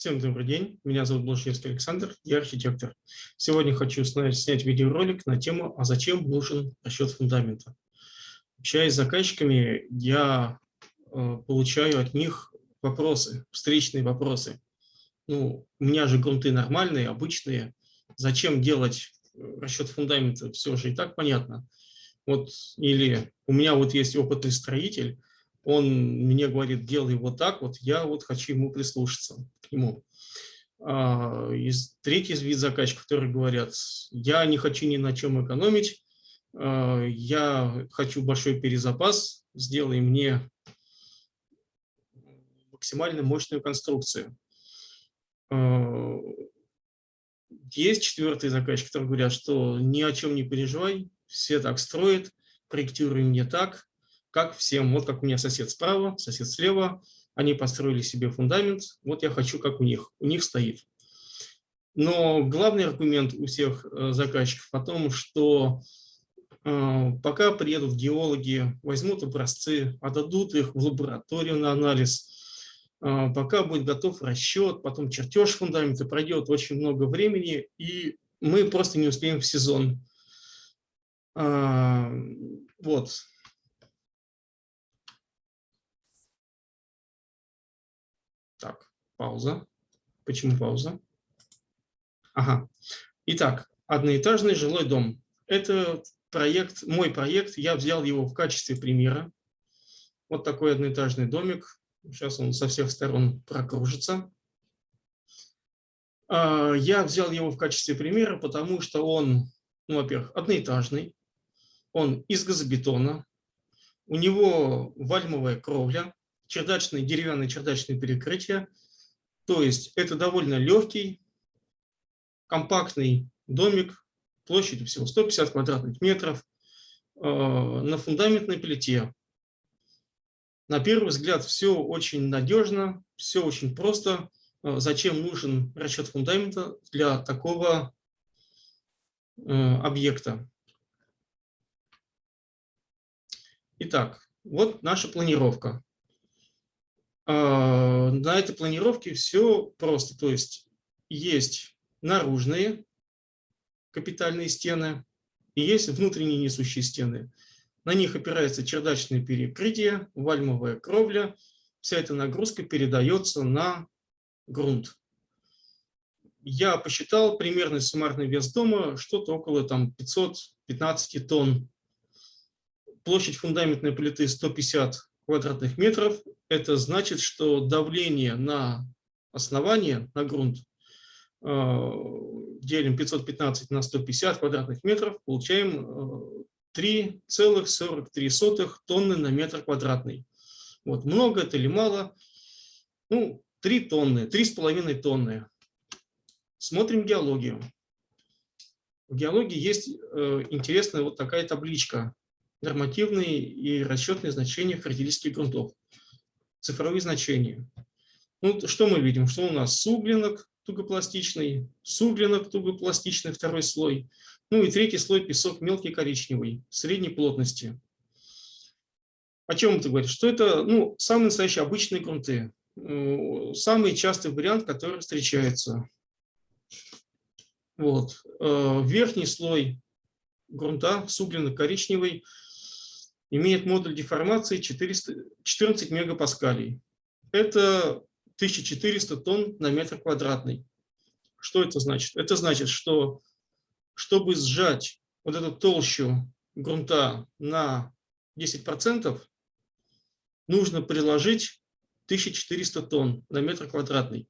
Всем добрый день, меня зовут Блажевский Александр, я архитектор. Сегодня хочу снять видеоролик на тему «А зачем нужен расчет фундамента?». Общаясь с заказчиками, я э, получаю от них вопросы, встречные вопросы. Ну, у меня же грунты нормальные, обычные. Зачем делать э, расчет фундамента? Все же и так понятно. Вот, или у меня вот есть опытный строитель, он мне говорит, делай вот так, вот я вот хочу ему прислушаться, к нему. А, и третий вид заказчиков, которые говорят, я не хочу ни на чем экономить, а, я хочу большой перезапас, сделай мне максимально мощную конструкцию. А, есть четвертый заказчик, которые говорят, что ни о чем не переживай, все так строят, проектируй мне так, как всем. Вот как у меня сосед справа, сосед слева, они построили себе фундамент, вот я хочу, как у них, у них стоит. Но главный аргумент у всех э, заказчиков о том, что э, пока приедут геологи, возьмут образцы, отдадут их в лабораторию на анализ, э, пока будет готов расчет, потом чертеж фундамента, пройдет очень много времени, и мы просто не успеем в сезон. Вот. Так, пауза. Почему пауза? Ага. Итак, одноэтажный жилой дом. Это проект, мой проект, я взял его в качестве примера. Вот такой одноэтажный домик. Сейчас он со всех сторон прокружится. А, я взял его в качестве примера, потому что он, ну, во-первых, одноэтажный, он из газобетона, у него вальмовая кровля, чердачные, деревянные чердачные перекрытия. То есть это довольно легкий, компактный домик, площадью всего 150 квадратных метров, э, на фундаментной плите. На первый взгляд все очень надежно, все очень просто. Э, зачем нужен расчет фундамента для такого э, объекта? Итак, вот наша планировка. А, на этой планировке все просто. То есть есть наружные капитальные стены и есть внутренние несущие стены. На них опирается чердачное перекрытие, вальмовая кровля. Вся эта нагрузка передается на грунт. Я посчитал примерный суммарный вес дома, что-то около там, 515 тонн. Площадь фундаментной плиты 150 квадратных метров. Это значит, что давление на основание, на грунт, э, делим 515 на 150 квадратных метров, получаем 3,43 э, тонны на метр квадратный. Вот, много это или мало? Ну, 3 тонны, 3,5 тонны. Смотрим геологию. В геологии есть э, интересная вот такая табличка нормативные и расчетные значения характеристики грунтов. Цифровые значения. Ну, что мы видим? Что у нас суглинок тугопластичный, суглинок тугопластичный, второй слой. Ну и третий слой песок мелкий коричневый, средней плотности. О чем это говорит? Что это ну, самые настоящие обычные грунты. Самый частый вариант, который встречается. Вот. Э, верхний слой грунта, суглинок-коричневый, имеет модуль деформации 400, 14 мегапаскалей. Это 1400 тонн на метр квадратный. Что это значит? Это значит, что чтобы сжать вот эту толщу грунта на 10%, нужно приложить 1400 тонн на метр квадратный.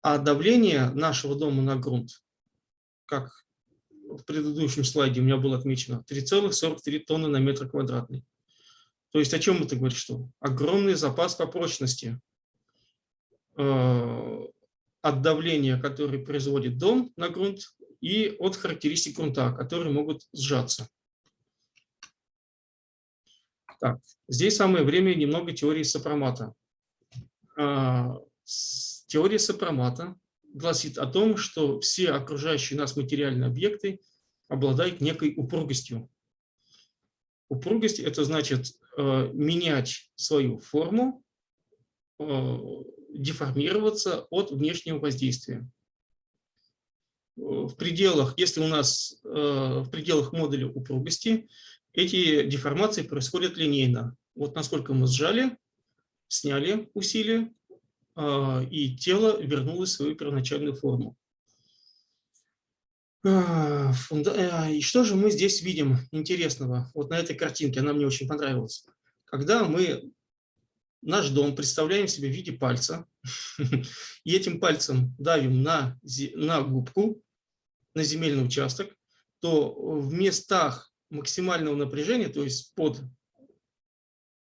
А давление нашего дома на грунт, как в предыдущем слайде у меня было отмечено 3,43 тонны на метр квадратный. То есть о чем это говорит? Что огромный запас по прочности э, от давления, которое производит дом на грунт, и от характеристик грунта, которые могут сжаться. Так, здесь самое время немного теории сопромата. Э, теория сопромата гласит о том, что все окружающие нас материальные объекты обладают некой упругостью. Упругость – это значит э, менять свою форму деформироваться от внешнего воздействия. В пределах, если у нас в пределах модуля упругости, эти деформации происходят линейно. Вот насколько мы сжали, сняли усилие, и тело вернулось в свою первоначальную форму. А, а, и что же мы здесь видим интересного? Вот на этой картинке, она мне очень понравилась. Когда мы наш дом представляем себе в виде пальца, и этим пальцем давим на, на губку, на земельный участок, то в местах максимального напряжения, то есть под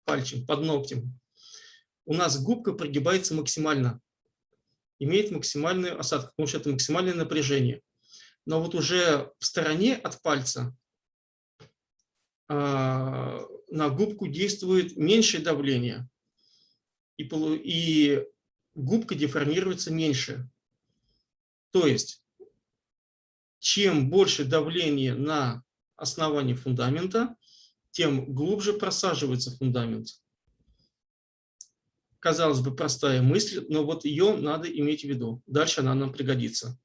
пальчем, под ногтем, у нас губка прогибается максимально, имеет максимальную осадку, потому что это максимальное напряжение но вот уже в стороне от пальца а, на губку действует меньшее давление, и, и губка деформируется меньше. То есть, чем больше давление на основании фундамента, тем глубже просаживается фундамент. Казалось бы, простая мысль, но вот ее надо иметь в виду. Дальше она нам пригодится.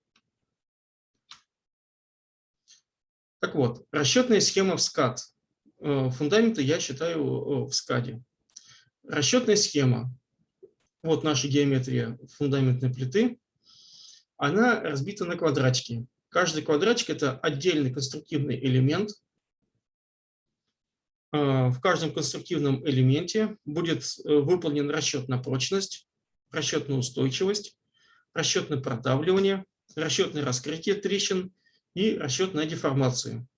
Так вот, расчетная схема в скат. Э, фундамента я считаю э, в скаде. Расчетная схема. Вот наша геометрия фундаментной плиты. Она разбита на квадратики. Каждый квадратик – это отдельный конструктивный элемент. Э, в каждом конструктивном элементе будет выполнен расчет на прочность, расчет на устойчивость, расчет на продавливание, расчет на раскрытие трещин – и расчет на деформацию.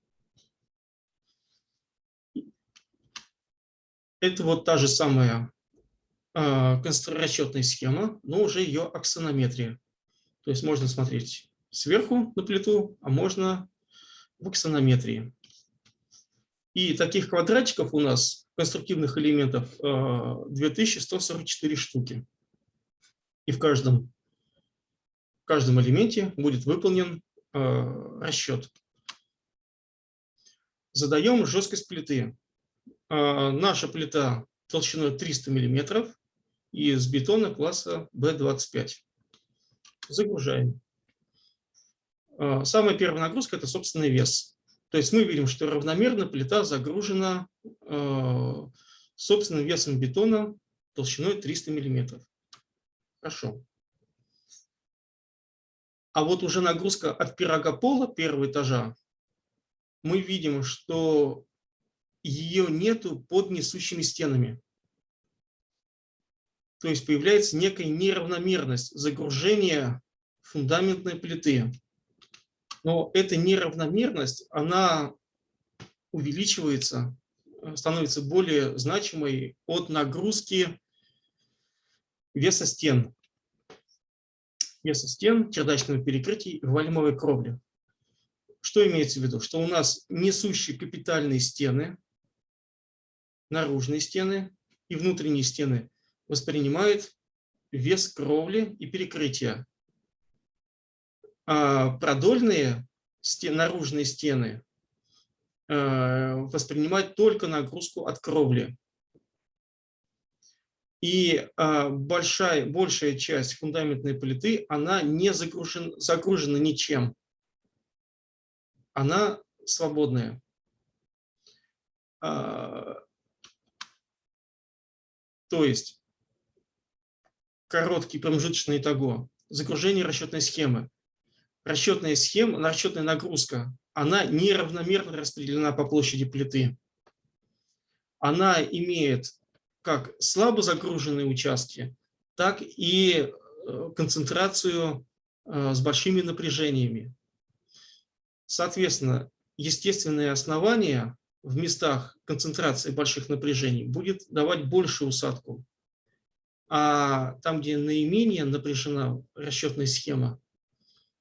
Это вот та же самая э, расчетная схема, но уже ее аксонометрия. То есть можно смотреть сверху на плиту, а можно в аксонометрии. И таких квадратиков у нас, конструктивных элементов, 2144 штуки. И в каждом, в каждом элементе будет выполнен Э, расчет. Задаем жесткость плиты. Э, наша плита толщиной 300 мм из бетона класса B25. Загружаем. Э, самая первая нагрузка – это собственный вес. То есть мы видим, что равномерно плита загружена собственным весом бетона толщиной 300 мм. Хорошо. А вот уже нагрузка от пирога пола первого этажа, мы видим, что ее нету под несущими стенами. То есть появляется некая неравномерность загружения фундаментной плиты. Но эта неравномерность, она увеличивается, становится более значимой от нагрузки веса стен веса стен, чердачного перекрытия и вальмовой кровли. Что имеется в виду? Что у нас несущие капитальные стены, наружные стены и внутренние стены воспринимают вес кровли и перекрытия. А продольные стен, наружные стены э, воспринимают только нагрузку от кровли. И а, большая, большая часть фундаментной плиты, она не загружен, загружена ничем. Она свободная. А, то есть короткий промежуточный итого, загружение расчетной схемы. Расчетная схема, расчетная нагрузка, она неравномерно распределена по площади плиты. Она имеет как слабо загруженные участки, так и э, концентрацию э, с большими напряжениями. Соответственно, естественное основание в местах концентрации больших напряжений будет давать большую усадку. А там, где наименее напряжена расчетная схема,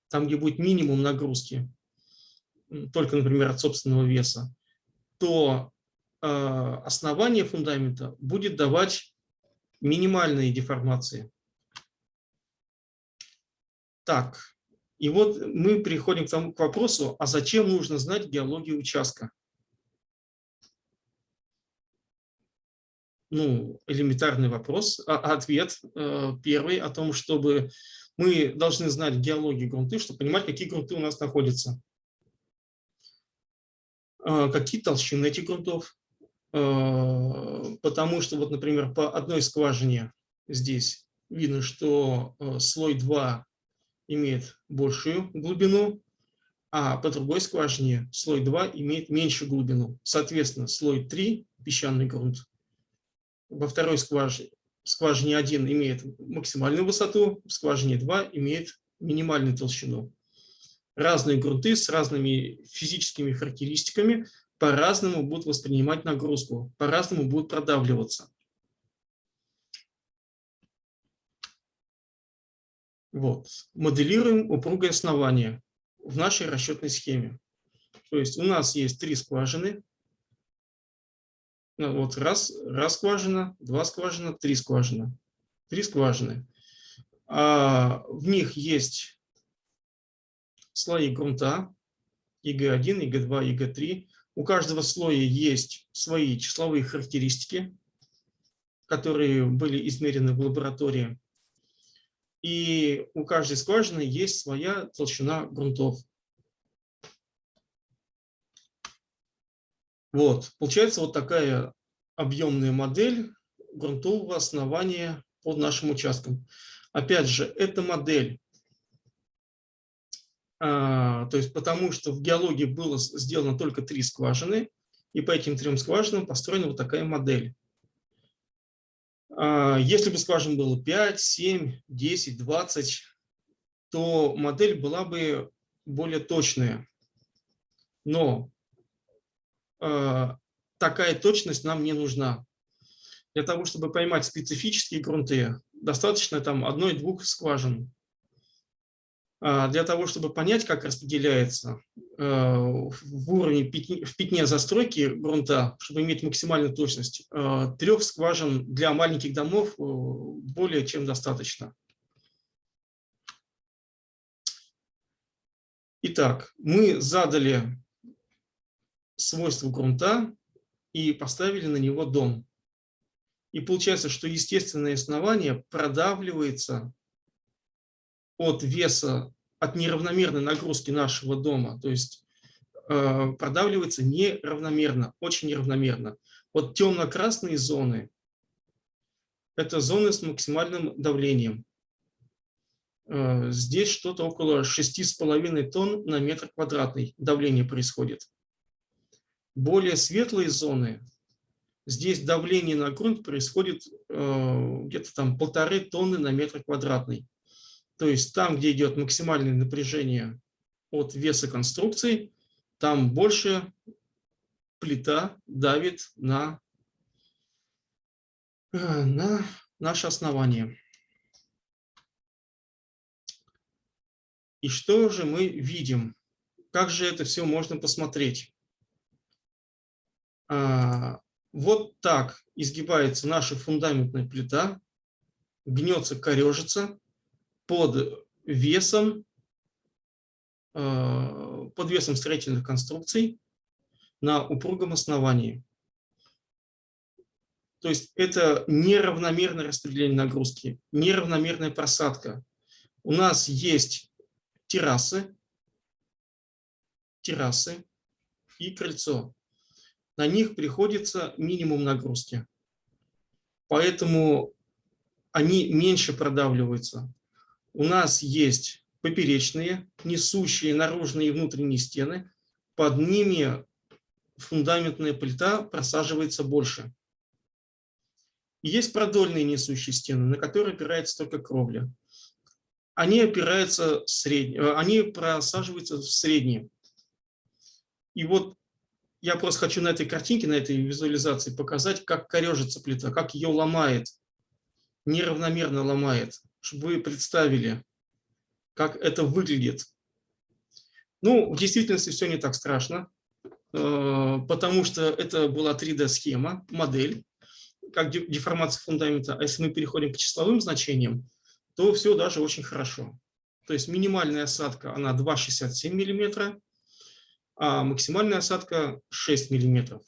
там, где будет минимум нагрузки, только, например, от собственного веса, то Э, основание фундамента будет давать минимальные деформации. Так, и вот мы переходим к, тому, к вопросу, а зачем нужно знать геологию участка? Ну, элементарный вопрос, а, ответ э, первый о том, чтобы мы должны знать геологию грунты, чтобы понимать, какие грунты у нас находятся. Э, какие толщины этих грунтов. Э, потому что, вот, например, по одной скважине здесь видно, что слой 2 имеет большую глубину, а по другой скважине слой 2 имеет меньшую глубину. Соответственно, слой 3, песчаный грунт, во второй скважине, скважине 1 имеет максимальную высоту, в скважине 2 имеет минимальную толщину. Разные грунты с разными физическими характеристиками по-разному будут воспринимать нагрузку, по-разному будут продавливаться. Вот. Моделируем упругое основание в нашей расчетной схеме. То есть у нас есть три скважины. Ну, вот раз, раз скважина, два скважина, три скважина. Три скважины. А в них есть слои грунта, ИГ1, ИГ2, ИГ3. У каждого слоя есть свои числовые характеристики, которые были измерены в лаборатории и у каждой скважины есть своя толщина грунтов. Вот, получается вот такая объемная модель грунтового основания под нашим участком. Опять же, эта модель, а, то есть потому что в геологии было сделано только три скважины, и по этим трем скважинам построена вот такая модель. А, если бы скважин было 5, 7, 10, 20, то модель была бы более точная. Но такая точность нам не нужна. Для того, чтобы поймать специфические грунты, достаточно там одной-двух скважин. А, для того, чтобы понять, как распределяется э, в уровне в пятне застройки грунта, чтобы иметь максимальную точность, трех скважин для маленьких домов э, более чем достаточно. Итак, мы задали свойства грунта и поставили на него дом. И получается, что естественное основание продавливается от веса, от неравномерной нагрузки нашего дома, то есть э, продавливается неравномерно, очень неравномерно. Вот темно-красные зоны – это зоны с максимальным давлением. Э, здесь что-то около 6,5 тонн на метр квадратный давление происходит. Более светлые зоны, здесь давление на грунт происходит э, где-то там полторы тонны на метр квадратный. То есть там, где идет максимальное напряжение от веса конструкции, там больше плита давит на, э, на наше основание. И что же мы видим? Как же это все можно посмотреть? А, вот так изгибается наша фундаментная плита, гнется, корежится под весом, э, под весом строительных конструкций на упругом основании. То есть это неравномерное распределение нагрузки, неравномерная просадка. У нас есть террасы, террасы и крыльцо. На них приходится минимум нагрузки. Поэтому они меньше продавливаются у нас есть поперечные, несущие наружные и внутренние стены. Под ними фундаментная плита просаживается больше. есть продольные несущие стены, на которые опирается только кровля. Они опираются средне, э, они просаживаются в средние. И вот я просто хочу на этой картинке, на этой визуализации показать, как корежится плита, как ее ломает, неравномерно ломает чтобы вы представили, как это выглядит. Ну, в действительности все не так страшно, э, потому что это была 3D-схема, модель, как деформация фундамента. А если мы переходим к числовым значениям, то все даже очень хорошо. То есть минимальная осадка, она 2,67 мм, а максимальная осадка 6 мм.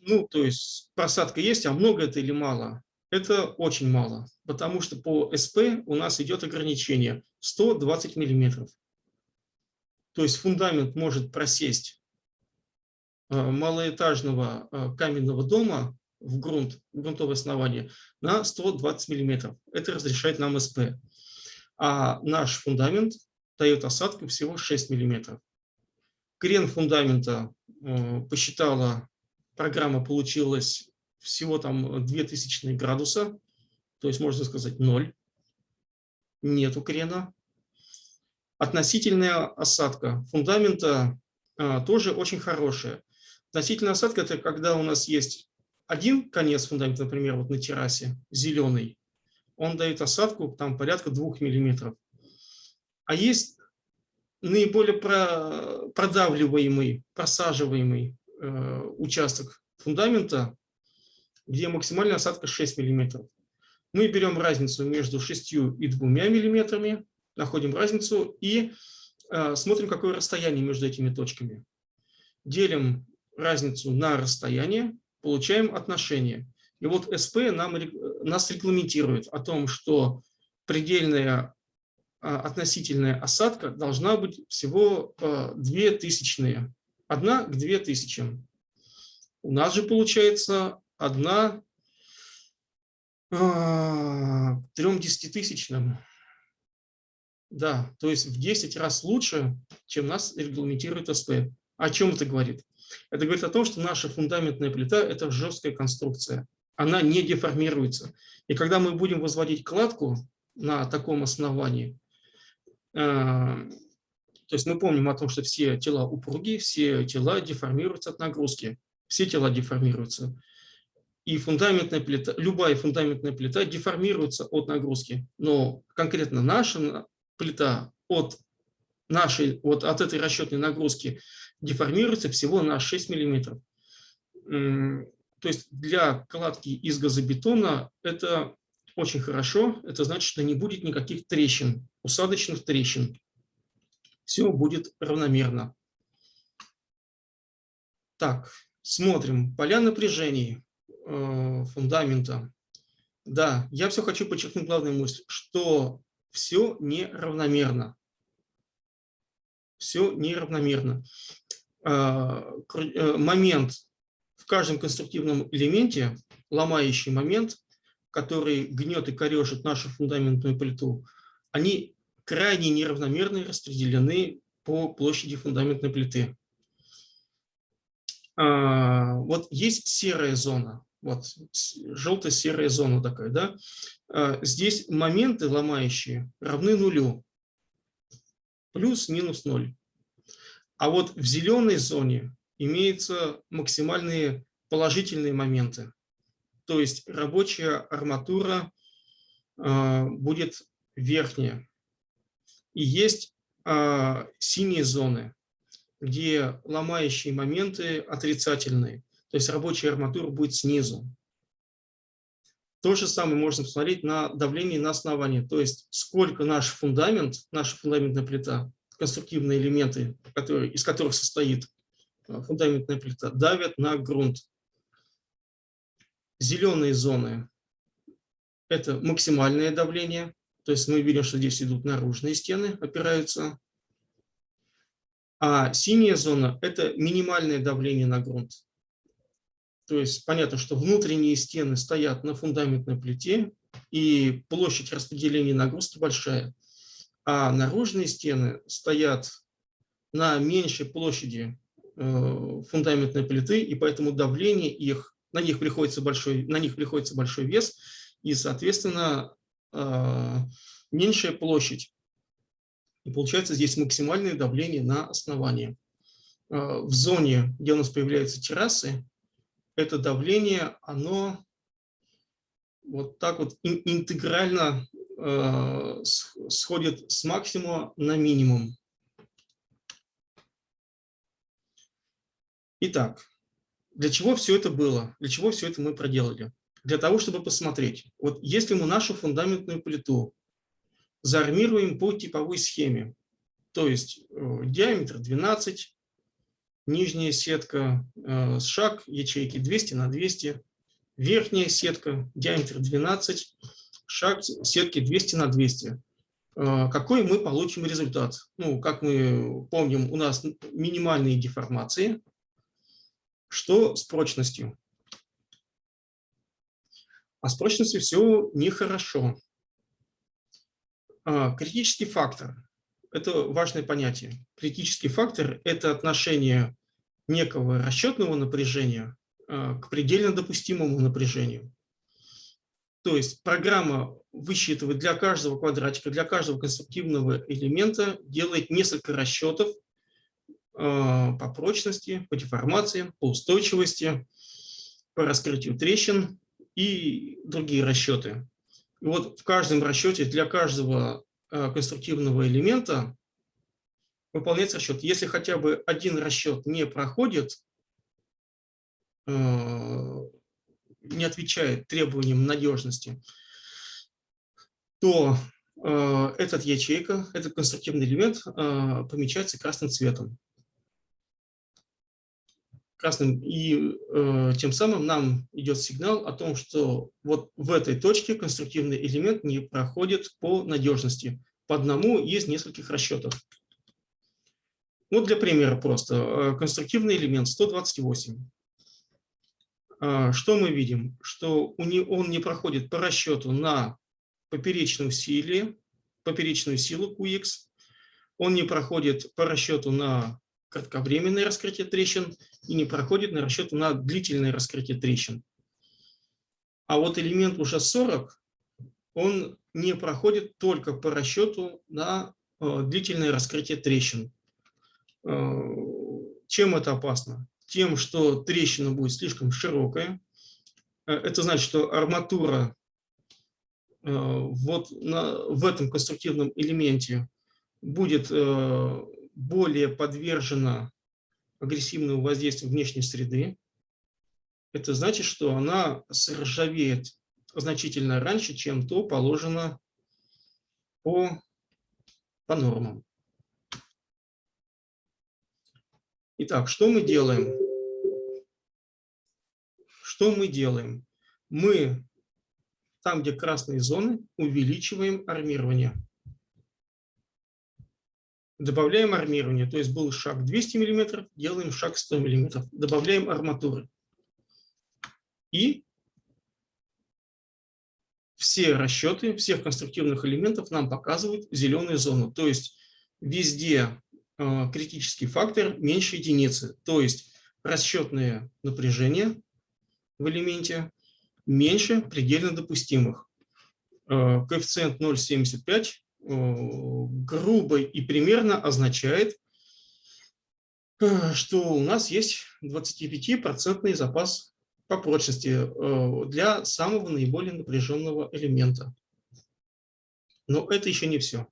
ну, то есть просадка есть, а много это или мало? Это очень мало, потому что по СП у нас идет ограничение 120 миллиметров. То есть фундамент может просесть э, малоэтажного э, каменного дома в грунт, в грунтовое основание на 120 миллиметров. Это разрешает нам СП. А наш фундамент дает осадку всего 6 миллиметров. Крен фундамента э, посчитала, программа получилась всего там 2000 градуса, то есть можно сказать 0. Нету крена. Относительная осадка фундамента э, тоже очень хорошая. Относительная осадка – это когда у нас есть один конец фундамента, например, вот на террасе, зеленый, он дает осадку там порядка 2 миллиметров. А есть наиболее продавливаемый, просаживаемый э, участок фундамента, где максимальная осадка 6 мм. Мы берем разницу между 6 и 2 мм, находим разницу и э, смотрим, какое расстояние между этими точками. Делим разницу на расстояние, получаем отношение. И вот СП нам, нас регламентирует о том, что предельная относительная осадка должна быть всего 2 а, тысячные. 1 к 2 тысячам. У нас же получается 1 к 3 десятитысячным. Да, то есть в 10 раз лучше, чем нас регламентирует СП. О чем это говорит? Это говорит о том, что наша фундаментная плита – это жесткая конструкция. Она не деформируется. И когда мы будем возводить кладку на таком основании, то есть мы помним о том, что все тела упругие, все тела деформируются от нагрузки. Все тела деформируются. И фундаментная плита, любая фундаментная плита деформируется от нагрузки. Но конкретно наша плита от, нашей, вот от этой расчетной нагрузки деформируется всего на 6 мм. То есть для кладки из газобетона это очень хорошо. Это значит, что не будет никаких трещин, усадочных трещин. Все будет равномерно. Так, смотрим. Поля напряжений э, фундамента. Да, я все хочу подчеркнуть главную мысль, что все неравномерно. Все неравномерно. Э, э, момент в каждом конструктивном элементе, ломающий момент, который гнет и корежит нашу фундаментную плиту, они крайне неравномерно распределены по площади фундаментной плиты. А, вот есть серая зона, вот желто-серая зона такая, да. А, здесь моменты ломающие равны нулю, плюс-минус ноль. А вот в зеленой зоне имеются максимальные положительные моменты то есть рабочая арматура а, будет верхняя. И есть а, синие зоны, где ломающие моменты отрицательные, то есть рабочая арматура будет снизу. То же самое можно посмотреть на давление на основании, то есть сколько наш фундамент, наша фундаментная плита, конструктивные элементы, которые, из которых состоит а, фундаментная плита, давят на грунт. Зеленые зоны – это максимальное давление, то есть мы видим, что здесь идут наружные стены, опираются. А синяя зона – это минимальное давление на грунт. То есть понятно, что внутренние стены стоят на фундаментной плите, и площадь распределения нагрузки большая. А наружные стены стоят на меньшей площади э, фундаментной плиты, и поэтому давление их на них приходится большой, на них приходится большой вес, и, соответственно, меньшая площадь. И получается здесь максимальное давление на основании. А, в зоне, где у нас появляются террасы, это давление, оно вот так вот интегрально а, сходит с максимума на минимум. Итак, для чего все это было? Для чего все это мы проделали? Для того, чтобы посмотреть, вот если мы нашу фундаментную плиту заармируем по типовой схеме, то есть э, диаметр 12, нижняя сетка, э, шаг ячейки 200 на 200, верхняя сетка, диаметр 12, шаг сетки 200 на 200. Э, какой мы получим результат? Ну, как мы помним, у нас минимальные деформации. Что с прочностью? А с прочностью все нехорошо. А, критический фактор – это важное понятие. Критический фактор – это отношение некого расчетного напряжения а, к предельно допустимому напряжению. То есть программа высчитывает для каждого квадратика, для каждого конструктивного элемента, делает несколько расчетов а, по прочности, по деформациям, по устойчивости, по раскрытию трещин и другие расчеты. И вот в каждом расчете для каждого а, конструктивного элемента выполняется расчет. Если хотя бы один расчет не проходит, а, не отвечает требованиям надежности, то э, этот ячейка, этот конструктивный элемент э, помечается красным цветом. Красным, и э, тем самым нам идет сигнал о том, что вот в этой точке конструктивный элемент не проходит по надежности. По одному из нескольких расчетов. Вот для примера просто. Э, конструктивный элемент 128. А, что мы видим? Что он не проходит по расчету на поперечную силе, поперечную силу QX, он не проходит по расчету на кратковременное раскрытие трещин и не проходит на расчет на длительное раскрытие трещин. А вот элемент уже 40, он не проходит только по расчету на э, длительное раскрытие трещин. Э, чем это опасно? тем, что трещина будет слишком широкая. Э, это значит, что арматура вот на, в этом конструктивном элементе будет более подвержена агрессивному воздействию внешней среды. Это значит, что она сржавеет значительно раньше, чем то положено по, по нормам. Итак, что мы делаем? Что мы делаем? Мы там, где красные зоны, увеличиваем армирование. Добавляем армирование, то есть был шаг 200 мм, делаем шаг 100 мм. Добавляем арматуры. И все расчеты всех конструктивных элементов нам показывают зеленую зону. То есть везде Э, критический фактор меньше единицы, то есть расчетное напряжение в элементе меньше предельно допустимых. Э, коэффициент 0,75 э, грубо и примерно означает, что у нас есть 25% запас по прочности для самого наиболее напряженного элемента. Но это еще не все.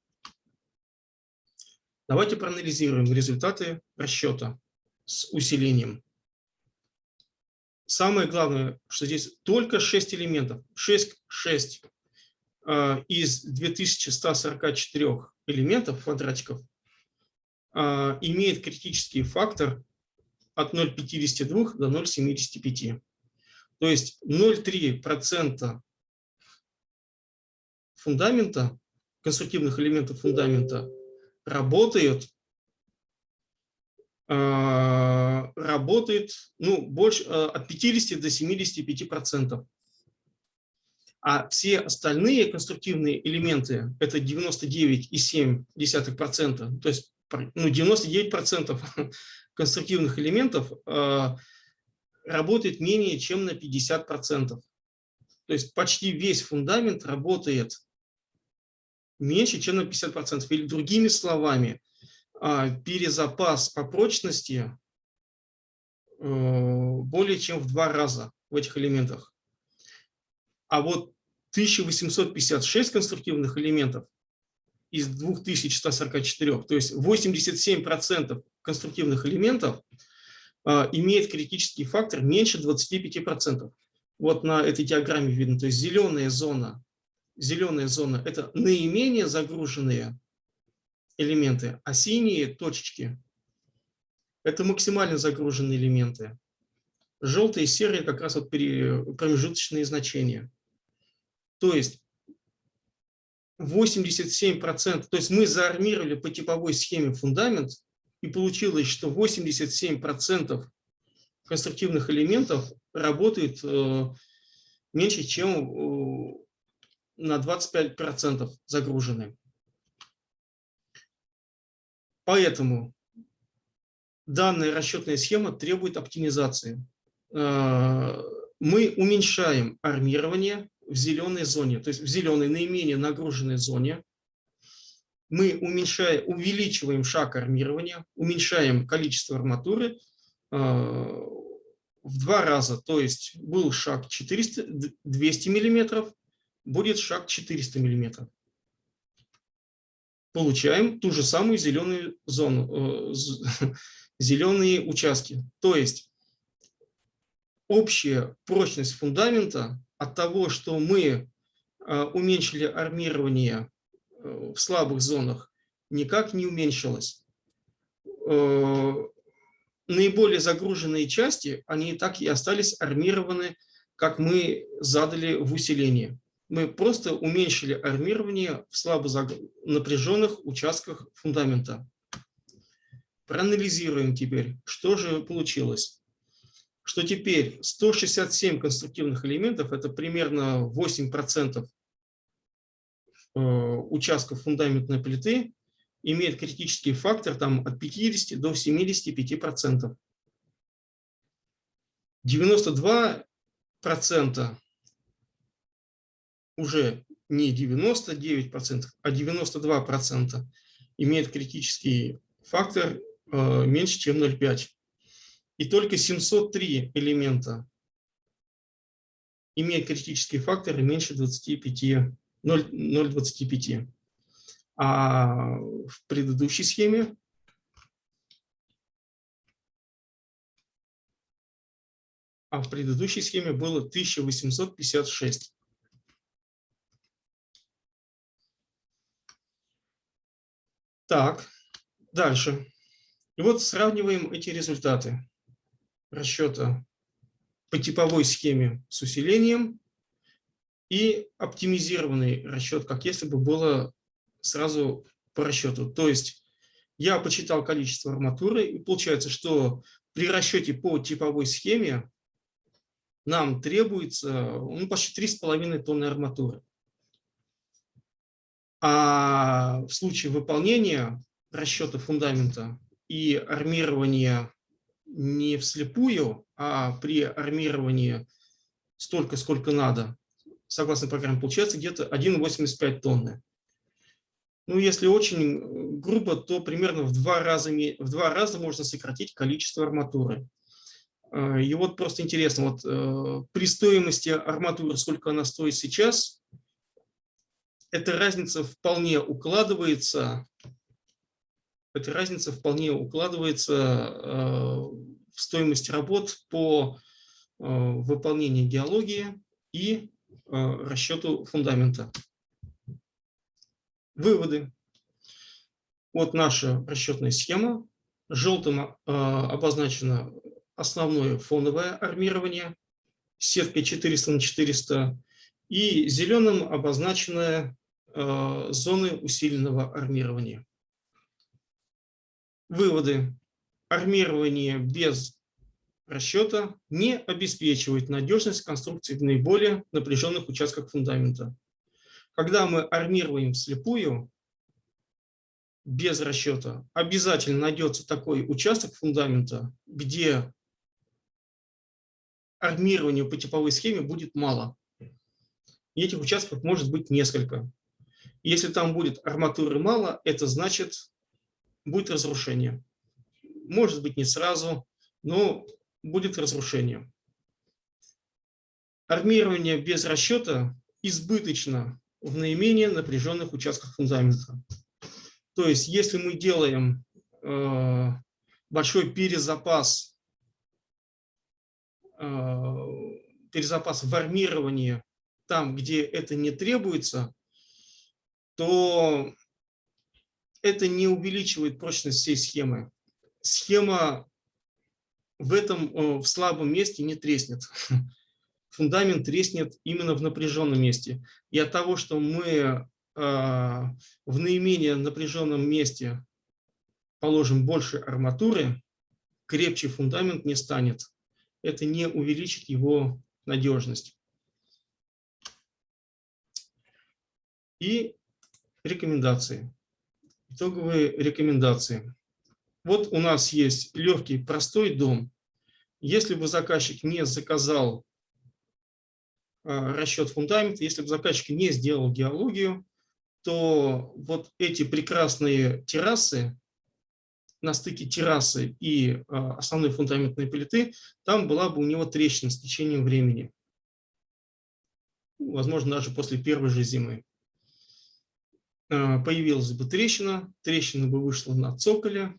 Давайте проанализируем результаты расчета с усилением. Самое главное, что здесь только 6 элементов. 6, 6 э, из 2144 элементов, квадратиков, э, имеет критический фактор от 0,52 до 0,75. То есть 0,3% фундамента, конструктивных элементов фундамента работают, а, работает ну, больше, от 50 до 75 процентов. А все остальные конструктивные элементы – это 99,7%, то есть ну, 99% конструктивных элементов э, работает менее чем на 50%. То есть почти весь фундамент работает меньше, чем на 50%. Или другими словами, а, перезапас по прочности э, более чем в два раза в этих элементах. А вот 1856 конструктивных элементов из 2144, то есть 87% конструктивных элементов а, имеет критический фактор меньше 25%. Вот на этой диаграмме видно, то есть зеленая зона зеленая зона – это наименее загруженные элементы, а синие точечки Это максимально загруженные элементы. Желтые и серые как раз вот промежуточные значения. То есть 87%, то есть мы заармировали по типовой схеме фундамент, и получилось, что 87% конструктивных элементов работают э, меньше, чем э, на 25% загружены. Поэтому данная расчетная схема требует оптимизации. Э, мы уменьшаем армирование в зеленой зоне, то есть в зеленой наименее нагруженной зоне. Мы уменьшаем, увеличиваем шаг армирования, уменьшаем количество арматуры э, в два раза. То есть был шаг 400, 200 миллиметров, будет шаг 400 миллиметров. Получаем ту же самую зеленую зону, э, зеленые участки. То есть общая прочность фундамента от того, что мы э, уменьшили армирование э, в слабых зонах, никак не уменьшилась. Наиболее загруженные части, они так и остались армированы, как мы задали в усилении мы просто уменьшили армирование в слабо напряженных участках фундамента. Проанализируем теперь, что же получилось. Что теперь 167 конструктивных элементов, это примерно 8% э, участков фундаментной плиты, имеет критический фактор там, от 50 до 75%. 92% уже не 99%, а 92% имеет критический фактор э, меньше, чем 0,5. И только 703 элемента имеют критический фактор меньше 25, 0,25. А в предыдущей схеме а в предыдущей схеме было 1856. Так, дальше. И вот сравниваем эти результаты расчета по типовой схеме с усилением и оптимизированный расчет, как если бы было сразу по расчету. То есть я посчитал количество арматуры, и получается, что при расчете по типовой схеме нам требуется ну, почти 3,5 тонны арматуры. А в случае выполнения расчета фундамента и армирования не вслепую, а при армировании столько, сколько надо, согласно программе, получается где-то 1,85 тонны. Ну, если очень грубо, то примерно в два раза, в два раза можно сократить количество арматуры. А, и вот просто интересно, вот э, при стоимости арматуры, сколько она стоит сейчас, эта разница вполне укладывается, эта разница вполне укладывается э, в стоимость работ по э, выполнению геологии и э, расчету фундамента. Выводы. Вот наша расчетная схема. Желтым обозначено основное фоновое армирование сеткой 400 на 400 и зеленым обозначены зоны усиленного армирования. Выводы. Армирование без расчета не обеспечивает надежность конструкции в наиболее напряженных участках фундамента. Когда мы армируем вслепую, без расчета, обязательно найдется такой участок фундамента, где армированию по типовой схеме будет мало. И этих участков может быть несколько. Если там будет арматуры мало, это значит, будет разрушение. Может быть, не сразу, но будет разрушение. Армирование без расчета избыточно в наименее напряженных участках фундамента. То есть, если мы делаем э, большой перезапас, э, перезапас в армировании там, где это не требуется, то это не увеличивает прочность всей схемы. Схема в этом в слабом месте не треснет. Фундамент треснет именно в напряженном месте. И от того, что мы в наименее напряженном месте положим больше арматуры, крепче фундамент не станет. Это не увеличит его надежность. И рекомендации. Итоговые рекомендации. Вот у нас есть легкий, простой дом. Если бы заказчик не заказал а, расчет фундамента, если бы заказчик не сделал геологию, то вот эти прекрасные террасы на стыке террасы и а, основной фундаментной плиты, там была бы у него трещина с течением времени. Возможно, даже после первой же зимы. А, появилась бы трещина, трещина бы вышла на цоколе,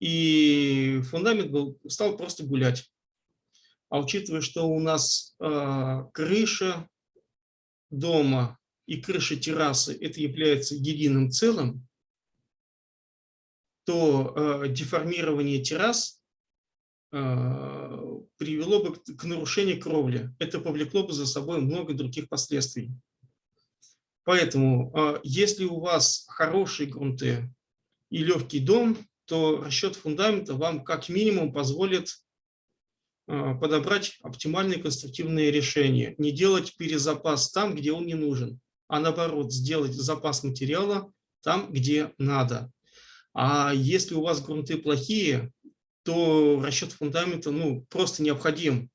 и фундамент был, стал просто гулять. А учитывая, что у нас э, крыша дома и крыша террасы это является единым целым, то э, деформирование террас э, привело бы к, к нарушению кровли. Это повлекло бы за собой много других последствий. Поэтому, э, если у вас хорошие грунты и легкий дом, то расчет фундамента вам как минимум позволит э, подобрать оптимальные конструктивные решения. Не делать перезапас там, где он не нужен, а наоборот, сделать запас материала там, где надо. А если у вас грунты плохие, то расчет фундамента ну, просто необходим,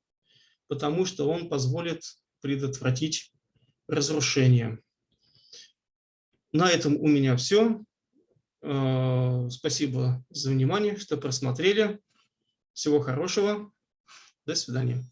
потому что он позволит предотвратить разрушение. На этом у меня все. Э, спасибо за внимание, что просмотрели. Всего хорошего. До свидания.